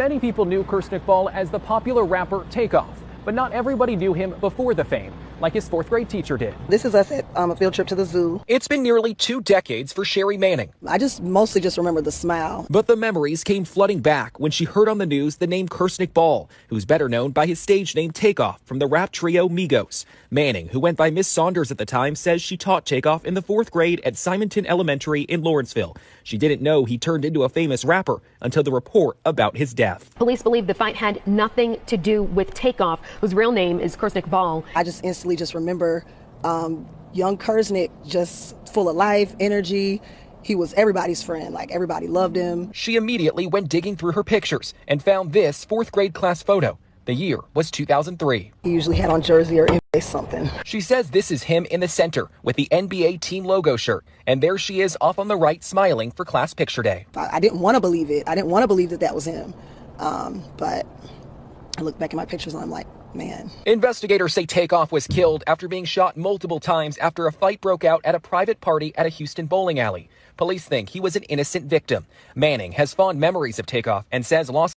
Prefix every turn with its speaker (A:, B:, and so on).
A: Many people knew Kirsnick Ball as the popular rapper Takeoff, but not everybody knew him before the fame, like his fourth grade teacher did.
B: This is us at um, a field trip to the zoo.
C: It's been nearly two decades for Sherry Manning.
B: I just mostly just remember the smile.
C: But the memories came flooding back when she heard on the news the name Kirsnick Ball, who's better known by his stage name Takeoff from the rap trio Migos. Manning, who went by Miss Saunders at the time, says she taught Takeoff in the fourth grade at Simonton Elementary in Lawrenceville. She didn't know he turned into a famous rapper until the report about his death.
D: Police believe the fight had nothing to do with Takeoff, whose real name is Kirsnick Ball.
B: I just instantly just remember um, young Kirsnick just full of life, energy. He was everybody's friend, like everybody loved him.
C: She immediately went digging through her pictures and found this fourth grade class photo. The year was 2003.
B: He usually had on jersey or NBA something.
C: She says this is him in the center with the NBA team logo shirt. And there she is off on the right, smiling for class picture day.
B: I, I didn't want to believe it. I didn't want to believe that that was him. Um, but I look back at my pictures and I'm like, man.
C: Investigators say Takeoff was killed after being shot multiple times after a fight broke out at a private party at a Houston bowling alley. Police think he was an innocent victim. Manning has fond memories of Takeoff and says Los